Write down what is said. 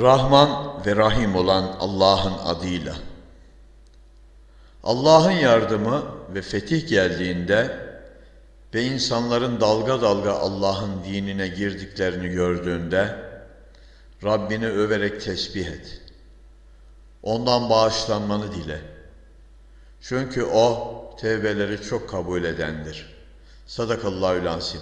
Rahman ve Rahim olan Allah'ın adıyla. Allah'ın yardımı ve fetih geldiğinde ve insanların dalga dalga Allah'ın dinine girdiklerini gördüğünde Rabbini överek tesbih et. Ondan bağışlanmanı dile. Çünkü O tevbeleri çok kabul edendir. Sadakallahü lansim.